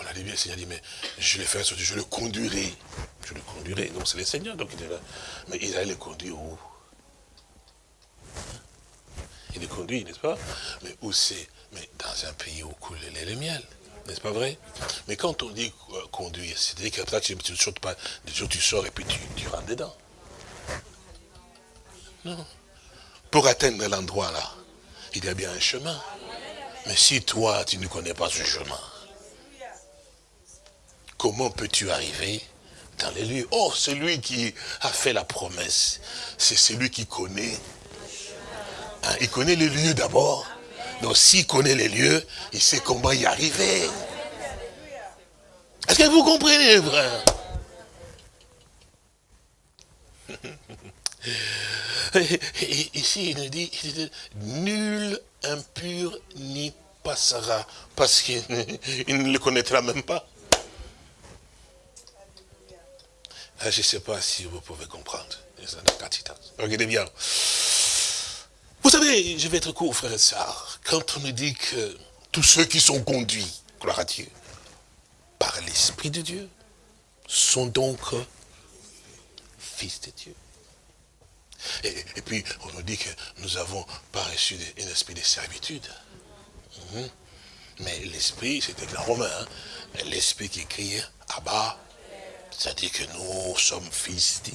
on a dit bien, le Seigneur dit, mais je le ferai sortir, je le conduirai. Je le conduirai. Donc c'est le Seigneur, donc il est là. Mais il allait le conduire où? Il est conduit, n'est-ce pas? Mais où c'est? Mais dans un pays où coule le le miel. N'est-ce pas vrai? Mais quand on dit euh, conduire, c'est-à-dire que tu ne sautes pas, tu sors et puis tu, tu rentres dedans. Non. Pour atteindre l'endroit là, il y a bien un chemin. Mais si toi, tu ne connais pas ce chemin, comment peux-tu arriver dans les lieux? Oh, celui qui a fait la promesse, c'est celui qui connaît Hein, il connaît les lieux d'abord. Donc s'il connaît les lieux, il sait comment y arriver. Est-ce que vous comprenez, frère? Ici, il nous dit, nul impur n'y passera, parce qu'il ne le connaîtra même pas. Ah, je ne sais pas si vous pouvez comprendre. Regardez bien. Vous savez, je vais être court, frère et sœurs, quand on nous dit que tous ceux qui sont conduits, gloire à Dieu, par l'Esprit de Dieu, sont donc fils de Dieu. Et, puis, on nous dit que nous n'avons pas reçu un esprit de servitude. Mhm. Mais l'esprit, c'était le romain, hein. l'esprit qui crie Abba, c'est-à-dire que nous sommes fils de,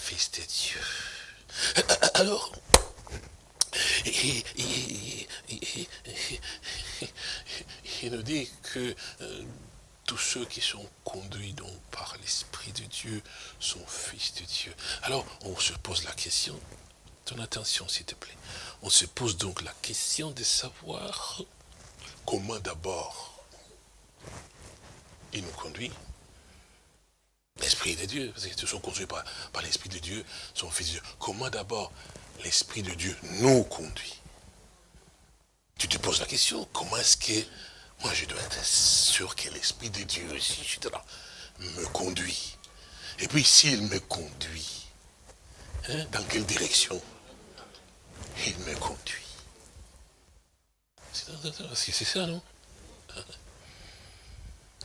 fils de Dieu. Alors, il nous dit que euh, tous ceux qui sont conduits donc par l'Esprit de Dieu sont fils de Dieu. Alors, on se pose la question, ton attention, s'il te plaît. On se pose donc la question de savoir comment d'abord il nous conduit. L'Esprit de Dieu, parce qu'ils sont conduits par, par l'Esprit de Dieu, son Fils de Dieu. Comment d'abord l'Esprit de Dieu nous conduit? Tu te poses la question, comment est-ce que moi je dois être sûr que l'Esprit de Dieu, si je là, me conduit Et puis s'il me conduit, hein, dans quelle direction? Il me conduit. C'est ça, non?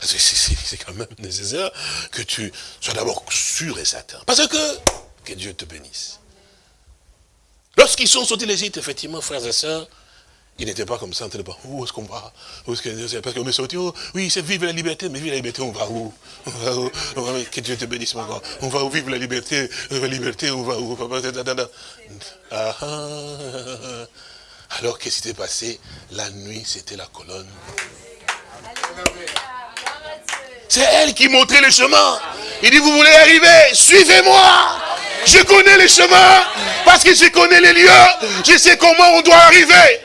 C'est quand même nécessaire que tu sois d'abord sûr et certain. Parce que, que Dieu te bénisse. Lorsqu'ils sont sortis l'Égypte, effectivement, frères et sœurs, ils n'étaient pas comme ça, on n'était pas, où est-ce qu'on va? Parce qu'on est sorti, oh, oui, c'est vivre la liberté, mais vivre la liberté, on va où? On va où? Que Dieu te bénisse, mon. On va où? Vivre la liberté La liberté, on va où? Ah, Alors, qu'est-ce qui s'est passé? La nuit, c'était la colonne. C'est elle qui montrait le chemin. Il dit, vous voulez arriver, suivez-moi. Je connais les chemins, parce que je connais les lieux, je sais comment on doit arriver.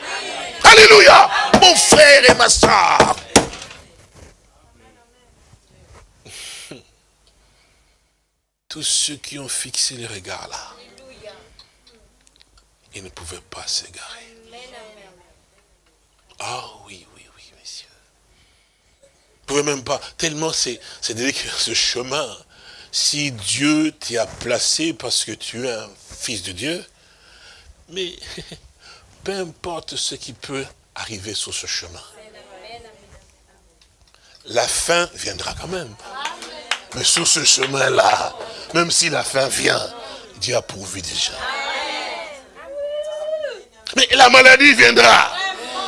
Alléluia, mon frère et ma soeur. Tous ceux qui ont fixé les regards là, ils ne pouvaient pas s'égarer. Ah oui, pouvez même pas, tellement c'est que ce chemin, si Dieu t'y a placé parce que tu es un fils de Dieu, mais peu importe ce qui peut arriver sur ce chemin. La fin viendra quand même. Mais sur ce chemin-là, même si la fin vient, Dieu a pourvu déjà. Mais la maladie viendra.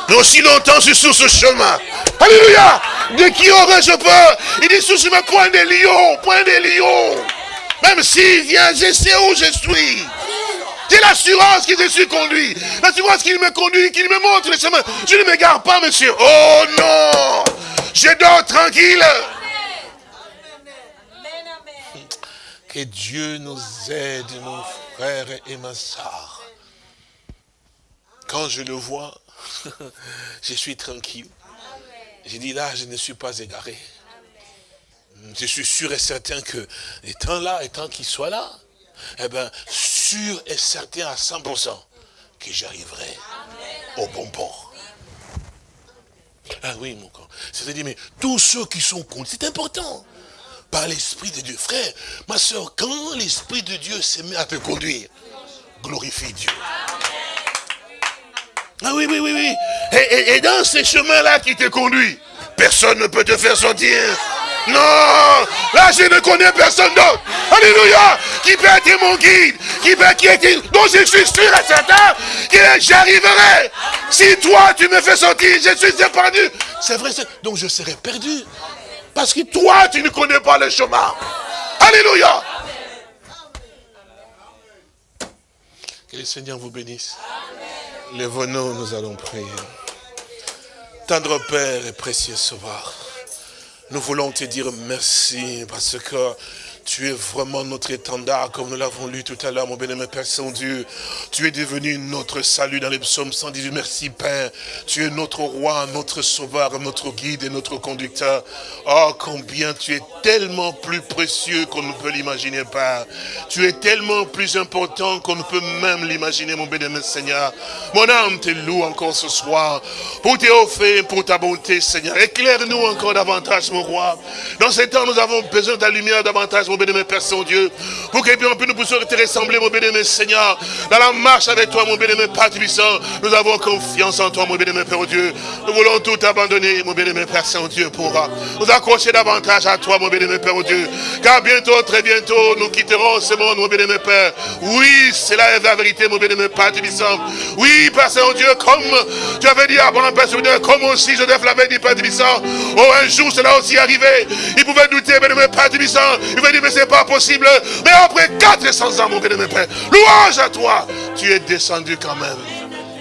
Mais aussi longtemps, je suis sur ce chemin. Alléluia. De qui aurais-je peur Il dit sous chemin, point des lions, point des lions. Même s'il vient, je sais où je suis. J'ai l'assurance qu'il je suis conduit. L'assurance qu'il me conduit, qu'il me montre le chemin. Je ne m'égare pas, monsieur. Oh non Je dors tranquille. Que Dieu nous aide, mon frère et ma soeur. Quand je le vois, je suis tranquille. J'ai dit là, je ne suis pas égaré. Je suis sûr et certain que, étant là, étant qu'il soit là, eh bien, sûr et certain à 100% que j'arriverai au bon port. Ah oui, mon corps. C'est-à-dire, mais tous ceux qui sont contre, c'est important. Par l'Esprit de Dieu. Frère, ma soeur, quand l'Esprit de Dieu se met à te conduire, glorifie Dieu. Ah oui, oui, oui, oui. Et, dans ces chemins-là qui te conduit, personne ne peut te faire sortir. Non, là je ne connais personne d'autre. Alléluia. Qui peut être mon guide, qui peut qui est, dont je suis sûr et certain que j'arriverai. Si toi tu me fais sortir, je suis épargné. C'est vrai, donc je serai perdu. Parce que toi tu ne connais pas le chemin. Alléluia. Que le Seigneur vous bénisse. Lève-nous, nous allons prier. Tendre Père et précieux Sauveur, nous voulons te dire merci parce que tu es vraiment notre étendard, comme nous l'avons lu tout à l'heure, mon bénémoine Père Saint-Dieu. Tu es devenu notre salut dans les psaumes 118. Merci Père. Tu es notre roi, notre sauveur, notre guide et notre conducteur. Oh, combien tu es tellement plus précieux qu'on ne peut l'imaginer, Père. Tu es tellement plus important qu'on ne peut même l'imaginer, mon bénémoine Seigneur. Mon âme te loue encore ce soir pour tes offres, pour ta bonté, Seigneur. Éclaire-nous encore davantage, mon roi. Dans ces temps, nous avons besoin de ta lumière davantage, mon bénémoine Père Saint-Dieu, pour que bien nous puissions te ressembler, mon bénémoine Seigneur, dans la marche avec toi, mon bénémoine Père Puissant, nous avons confiance en toi, mon bénémoine Père Dieu. Nous voulons tout abandonner, mon bénémoine Père Saint-Dieu, pour nous accrocher davantage à toi, mon bénémoine Père Dieu. Car bientôt, très bientôt, nous quitterons ce monde, mon bénémoine Père. Oui, c'est la vérité, mon bénémoine Père Puissant. Oui, Père Saint-Dieu, comme tu avais dit à mon Père Saint-Dieu, comme aussi Joseph l'avait dit, Père Puissant. Oh, un jour, cela aussi arrivé. Il pouvait douter, bénémoine Père Puissant. Il pouvait dire, mais c'est pas possible. Mais après 400 ans, mon bien-aimé Père, louange à toi. Tu es descendu quand même.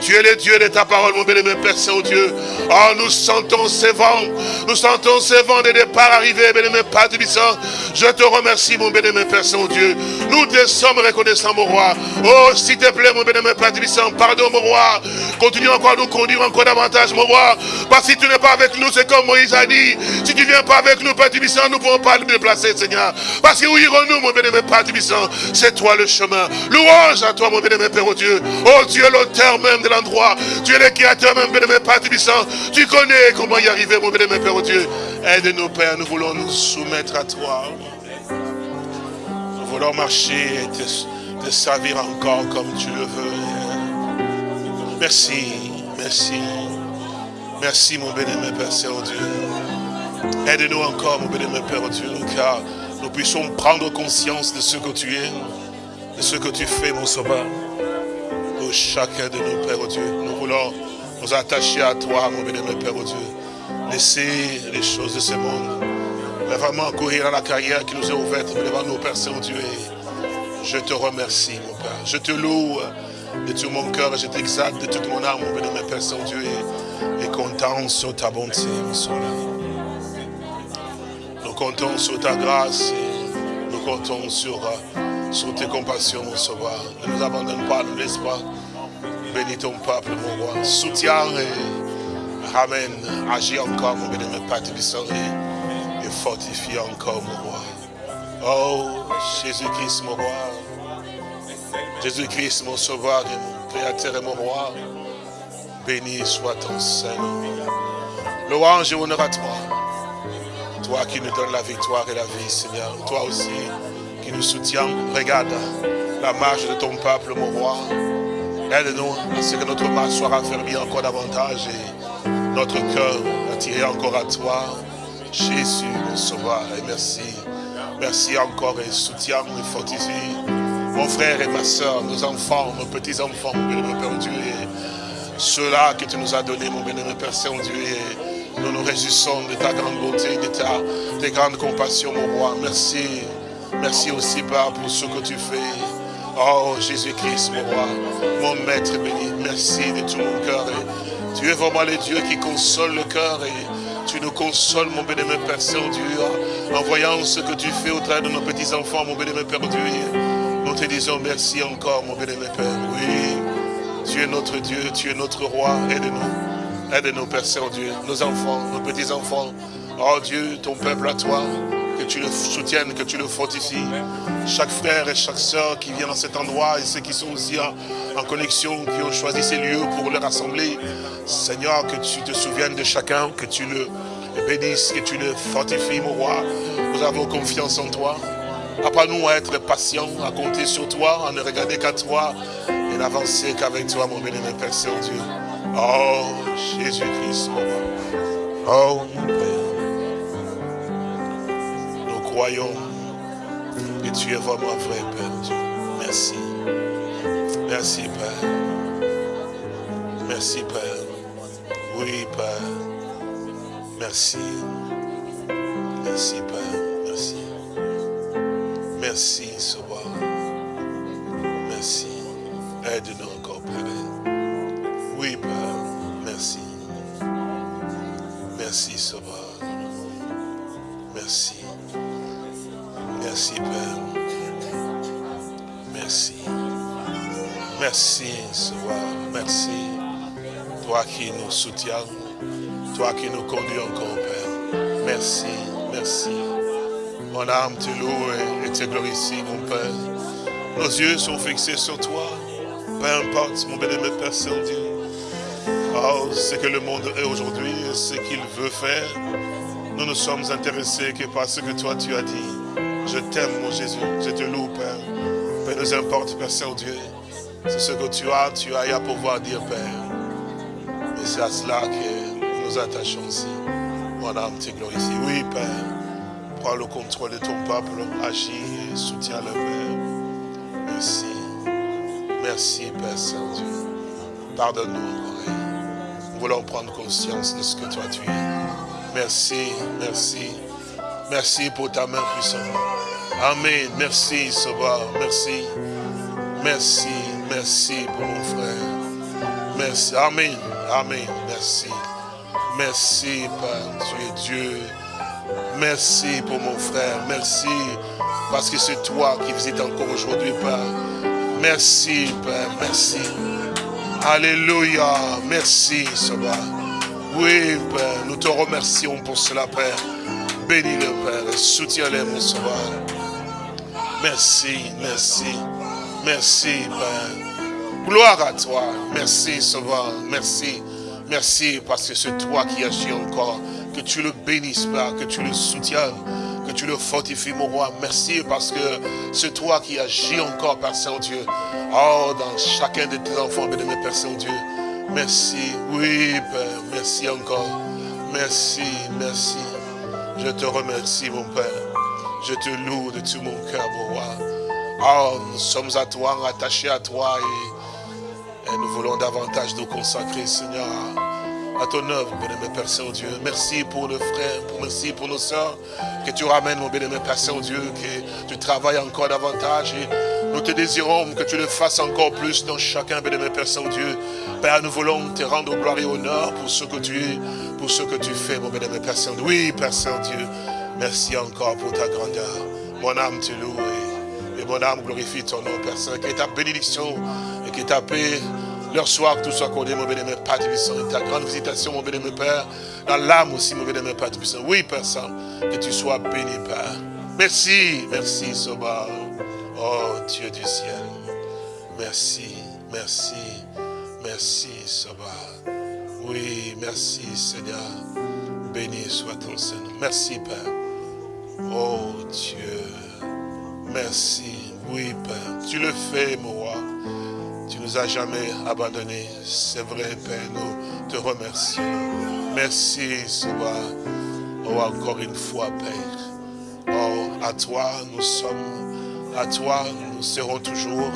Tu es le Dieu de ta parole, mon béni, Père Saint-Dieu. Oh, nous sentons ces vents. Nous sentons ces vents de départ arriver, béni, Père Tubissant. Je te remercie, mon béni, Père Saint-Dieu. Nous te sommes reconnaissants, mon roi. Oh, s'il te plaît, mon béni, Père Tubissant, pardon, mon roi. Continue encore à nous conduire encore davantage, mon roi. Parce que si tu n'es pas avec nous, c'est comme Moïse a dit. Si tu ne viens pas avec nous, Père Tubissant, nous ne pouvons pas nous déplacer, Seigneur. Parce que où irons-nous, mon béni, Père Tubissant C'est toi le chemin. Louange à toi, mon béni, Père, oh Dieu. Oh Dieu, l'auteur même de Tu es le créateur même, bénémoine Père Tubissant. Tu connais comment y arriver, mon bénémoine Père, Dieu. Aide-nous, Père, nous voulons nous soumettre à toi. Nous voulons marcher et te, servir encore comme tu le veux. Merci, merci. Merci, mon bénémoine Père Saint-Dieu. Aide-nous encore, mon bénémoine Père, Dieu, car nous puissions prendre conscience de ce que tu es, de ce que tu fais, mon sauveur chacun de nous, Père Dieu. Nous voulons nous attacher à toi, mon bénémoine Père Dieu. Laisser les choses de ce monde. Mais vraiment courir à la carrière qui nous est ouverte devant nous, Père Saint-Dieu. Je te remercie, mon Père. Je te loue de tout mon cœur. Je t'exalte de toute mon âme, mon bénémoine Père Saint-Dieu. Et, comptons sur ta bonté, mon Sauveur. Nous comptons sur ta grâce. nous comptons sur sur tes compassions, mon sauveur. Ne nous abandonne pas, ne laisse pas? Bénis ton peuple, mon roi. Soutiens et ramène, agis encore, mon béni, mon Père et fortifie encore, mon roi. Oh, Jésus-Christ, mon roi. Jésus-Christ, mon sauveur mon créateur et mon roi. Béni soit ton Saint-Nom. Louange et honneur à toi. Toi qui nous donnes la victoire et la vie, Seigneur. Toi aussi nous soutient. Regarde la marche de ton peuple, mon roi. Aide-nous à ce que notre marche soit raffermie encore davantage et notre cœur attiré encore à toi. Jésus, mon sauveur, et merci. Merci encore et soutiens et fortifie mon frère et ma soeur, nos enfants, nos petits-enfants, mon bénémoine Père Dieu, ceux-là que tu nous as donnés, mon bénémoine Père Saint-Dieu, nous nous réjouissons de ta grande beauté, de ta de grande compassion, mon roi. Merci Merci aussi, Père, pour ce que tu fais. Oh, Jésus-Christ, mon roi, mon maître béni, merci de tout mon cœur. Tu es vraiment le Dieu qui console le cœur tu nous consoles, mon bénémoine Père Saint-Dieu, en voyant ce que tu fais au travers de nos petits-enfants, mon bénémoine Père Dieu. Nous te disons merci encore, mon bénémoine Père. Oui, tu es notre Dieu, tu es notre roi, aide-nous. Aide-nous, Père Saint-Dieu, nos enfants, nos petits-enfants. Oh Dieu, ton peuple à toi que tu le soutiennes, que tu le fortifies. Chaque frère et chaque soeur qui vient dans cet endroit et ceux qui sont aussi en, connexion, qui ont choisi ces lieux pour leur rassembler. Seigneur, que tu te souviennes de chacun, que tu le bénisses, que tu le fortifies, mon roi. Nous avons confiance en toi. Apprends-nous à être patients, à compter sur toi, à ne regarder qu'à toi et n'avancer qu'avec toi, mon béni, Père Saint-Dieu. Oh, Jésus-Christ, mon roi. Oh, mon Père croyons que tu es vraiment vrai, Père Dieu. Merci. Merci, Père. Merci, Père. Oui, Père. Merci. Merci, Père. Merci. Merci, Sauveur. Merci. Aide-nous encore, Père. Oui, Père. Merci. Merci, Sauveur. Merci. Merci, Père. Merci. Merci, Seigneur. Merci. Toi qui nous soutiens. Toi qui nous conduis encore, Père. Merci, merci. Mon âme te loue et te glorifie, mon Père. Nos yeux sont fixés sur toi. Peu importe, mon bénémoine Père Saint-Dieu. Oh, ce que le monde est aujourd'hui, ce qu'il veut faire. Nous ne sommes intéressés que par ce que toi tu as dit. Je t'aime, mon Jésus. Je te loue, Père. Peu nous importe, Père Saint-Dieu. C'est ce que tu as, tu as à pouvoir dire, Père. Et c'est à cela que nous nous attachons ici. Mon âme te glorifie. Oui, Père. Prends le contrôle de ton peuple. Agis et soutiens le Père. Merci. Merci, Père Saint-Dieu. Pardonne-nous encore. Nous voulons prendre conscience de ce que toi tu es. Merci, merci. Merci pour ta main puissante. Amen. Merci, Sauveur. Merci. Merci. Merci pour mon frère. Merci. Amen. Amen. Merci. Merci, Père. Tu es Dieu. Merci pour mon frère. Merci parce que c'est toi qui visites encore aujourd'hui, Père. Merci, Père. Merci. Alléluia. Merci, Saba. Oui, Père. Nous te remercions pour cela, Père. Bénis-le, Père. Soutiens-le, mon sauveur. Merci, merci. Merci, Père. Gloire à toi. Merci, Sauveur. Merci. Merci parce que c'est toi qui agis encore. Que tu le bénisses, Père. Que tu le soutiennes. Que tu le fortifies, mon roi. Merci parce que c'est toi qui agis encore, Père Saint-Dieu. Oh, dans chacun de tes enfants, béni, Père Saint-Dieu. Merci. Oui, Père. Merci encore. Merci, merci. Je te remercie, mon Père. Je te loue de tout mon cœur, mon roi. Oh, nous sommes à toi, attachés à toi et, nous voulons davantage nous consacrer, Seigneur, à ton œuvre, bien-aimé Père Saint-Dieu. Merci pour le frère, merci pour nos soeurs, que tu ramènes, mon bien-aimé Père Saint-Dieu, que tu travailles encore davantage nous te désirons que tu le fasses encore plus dans chacun, bien-aimé Père Saint-Dieu. Père, nous voulons te rendre gloire et honneur pour ce que tu es, pour ce que tu fais, mon bien-aimé Père Saint-Dieu. Oui, Père Saint-Dieu, merci encore pour ta grandeur. Mon âme te loue et mon âme glorifie ton nom, Père Saint. Que ta bénédiction et que ta paix, leur soir, tout soit accordé, mon bénémoine Père Tibissant. Et ta grande visitation, mon bénémoine Père, dans l'âme aussi, mon bénémoine Père Tibissant. Oui, Père Saint, que tu sois béni, Père. Merci, merci, Soba. Oh, Dieu du ciel. Merci, merci, merci, Soba. Oui, merci, Seigneur. Béni soit ton Seigneur. Merci, Père. Oh, Dieu. Merci. Oui, Père. Tu le fais, mon roi. Tu nous as jamais abandonnés. C'est vrai, Père. Nous te remercions. Merci, soir. Oh, encore une fois, Père. Oh, à toi, nous sommes. À toi, nous serons toujours.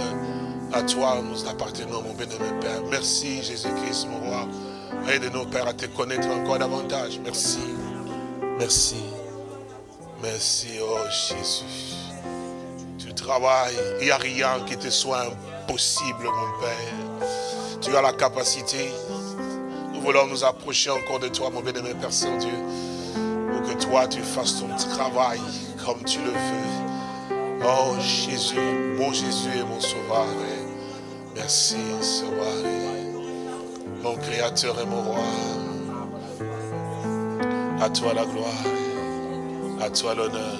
À toi, nous appartenons, mon bénémoine Père. Merci, Jésus-Christ, mon roi. Aide-nous, Père, à te connaître encore davantage. Merci. Merci. Merci, oh Jésus travail, il n'y a rien qui te soit impossible, mon Père. Tu as la capacité. Nous voulons nous approcher encore de toi, mon bien-aimé Père Saint-Dieu, pour que toi, tu fasses ton travail comme tu le veux. Oh Jésus, mon Jésus et mon Sauveur. Merci, Sauveur. Mon Créateur et mon Roi. À toi la gloire. À toi l'honneur.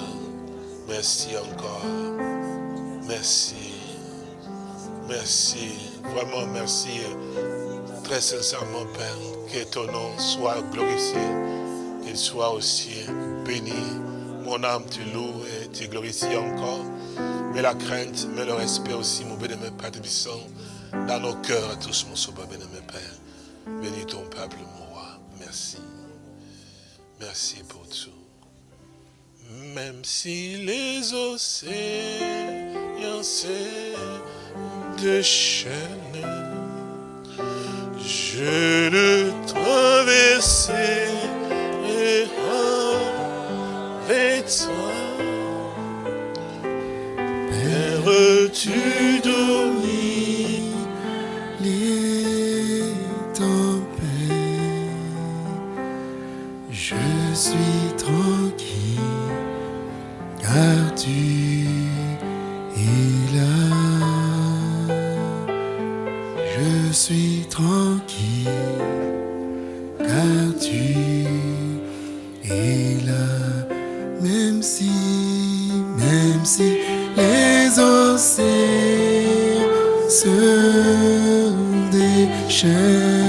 Merci encore. Merci. Merci. Vraiment merci. Très sincèrement, Père, que ton nom soit glorifié, qu'il soit aussi béni. Mon âme te loue et te glorifie encore. Mais la crainte, mais le respect aussi, mon bénémoine Père de dans nos cœurs à tous, mon sauveur bénémoine Père. Bénis ton peuple, mon roi. Merci. Merci pour tout. Même si les océans de chaînes, je le traverserai avec toi. Père, tu domines les océans se déchaînent.